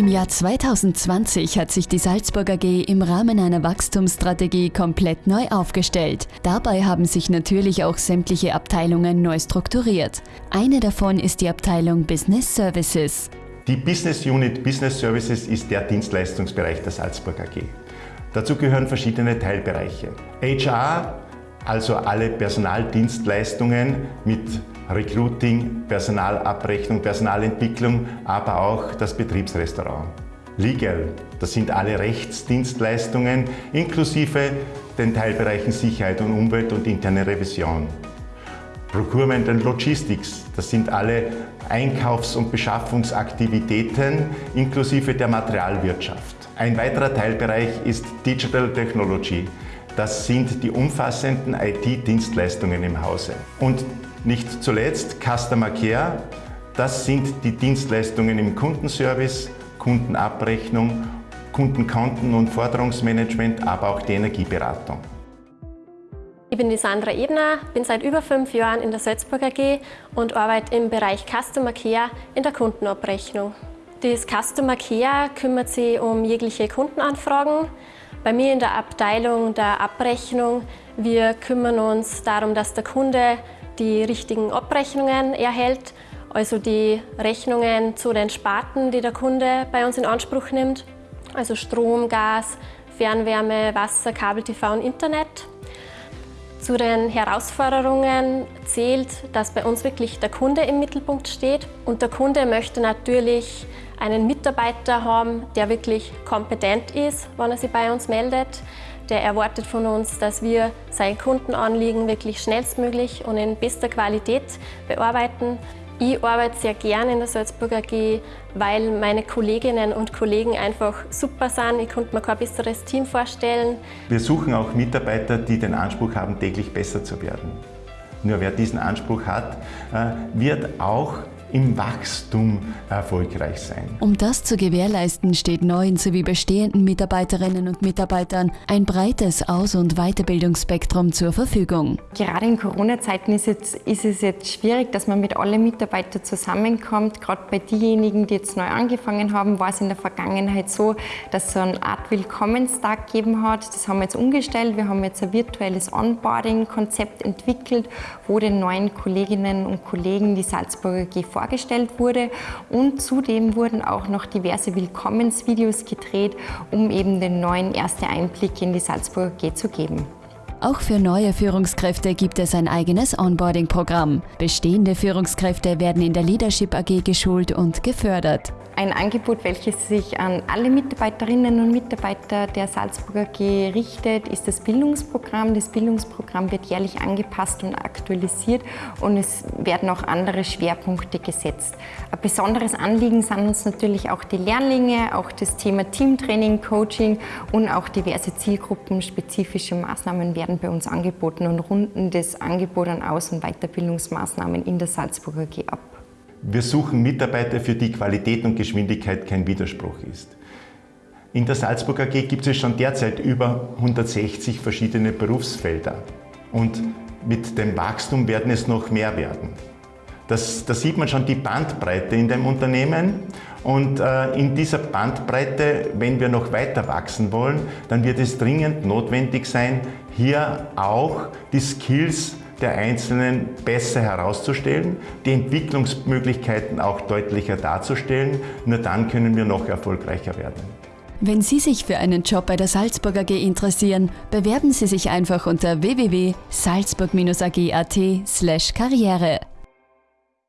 Im Jahr 2020 hat sich die Salzburg AG im Rahmen einer Wachstumsstrategie komplett neu aufgestellt. Dabei haben sich natürlich auch sämtliche Abteilungen neu strukturiert. Eine davon ist die Abteilung Business Services. Die Business Unit Business Services ist der Dienstleistungsbereich der Salzburg AG. Dazu gehören verschiedene Teilbereiche. HR, also alle Personaldienstleistungen mit Recruiting, Personalabrechnung, Personalentwicklung, aber auch das Betriebsrestaurant. Legal, das sind alle Rechtsdienstleistungen inklusive den Teilbereichen Sicherheit und Umwelt und interne Revision. Procurement and Logistics, das sind alle Einkaufs- und Beschaffungsaktivitäten inklusive der Materialwirtschaft. Ein weiterer Teilbereich ist Digital Technology. Das sind die umfassenden IT-Dienstleistungen im Hause. Und nicht zuletzt Customer Care, das sind die Dienstleistungen im Kundenservice, Kundenabrechnung, Kundenkonten- und Forderungsmanagement, aber auch die Energieberatung. Ich bin die Sandra Ebner, bin seit über fünf Jahren in der Salzburg AG und arbeite im Bereich Customer Care in der Kundenabrechnung. Das Customer Care kümmert sich um jegliche Kundenanfragen. Bei mir in der Abteilung der Abrechnung, wir kümmern uns darum, dass der Kunde die richtigen Abrechnungen erhält, also die Rechnungen zu den Sparten, die der Kunde bei uns in Anspruch nimmt, also Strom, Gas, Fernwärme, Wasser, Kabel, TV und Internet. Zu den Herausforderungen zählt, dass bei uns wirklich der Kunde im Mittelpunkt steht und der Kunde möchte natürlich einen Mitarbeiter haben, der wirklich kompetent ist, wenn er sich bei uns meldet, der erwartet von uns, dass wir sein Kundenanliegen wirklich schnellstmöglich und in bester Qualität bearbeiten. Ich arbeite sehr gern in der Salzburg AG, weil meine Kolleginnen und Kollegen einfach super sind. Ich konnte mir kein besseres Team vorstellen. Wir suchen auch Mitarbeiter, die den Anspruch haben, täglich besser zu werden. Nur wer diesen Anspruch hat, äh, wird auch im Wachstum erfolgreich sein. Um das zu gewährleisten, steht neuen sowie bestehenden Mitarbeiterinnen und Mitarbeitern ein breites Aus- und Weiterbildungsspektrum zur Verfügung. Gerade in Corona-Zeiten ist, ist, es jetzt schwierig, dass man mit allen Mitarbeitern zusammenkommt. Gerade bei denjenigen, die jetzt neu angefangen haben, war es in der Vergangenheit so, dass es so eine Art Willkommenstag gegeben hat. Das haben wir jetzt umgestellt. Wir haben jetzt ein virtuelles Onboarding-Konzept entwickelt, wo den neuen Kolleginnen und Kollegen die Salzburger G vorgestellt wurde und zudem wurden auch noch diverse Willkommensvideos gedreht, um eben den neuen erste Einblick in die Salzburger G zu geben. Auch für neue Führungskräfte gibt es ein eigenes Onboarding-Programm. Bestehende Führungskräfte werden in der Leadership AG geschult und gefördert. Ein Angebot, welches sich an alle Mitarbeiterinnen und Mitarbeiter der Salzburger AG richtet, ist das Bildungsprogramm. Das Bildungsprogramm wird jährlich angepasst und aktualisiert und es werden auch andere Schwerpunkte gesetzt. Ein besonderes Anliegen sind uns natürlich auch die Lehrlinge, auch das Thema Teamtraining, Coaching und auch diverse zielgruppenspezifische Maßnahmen werden bei uns angeboten und runden das Angebot an Aus- und Weiterbildungsmaßnahmen in der Salzburger AG ab. Wir suchen Mitarbeiter, für die Qualität und Geschwindigkeit kein Widerspruch ist. In der Salzburg AG gibt es schon derzeit über 160 verschiedene Berufsfelder und mit dem Wachstum werden es noch mehr werden. Das, da sieht man schon die Bandbreite in dem Unternehmen und äh, in dieser Bandbreite, wenn wir noch weiter wachsen wollen, dann wird es dringend notwendig sein, hier auch die Skills der Einzelnen besser herauszustellen, die Entwicklungsmöglichkeiten auch deutlicher darzustellen. Nur dann können wir noch erfolgreicher werden. Wenn Sie sich für einen Job bei der Salzburg AG interessieren, bewerben Sie sich einfach unter www.salzburg-ag.at/karriere.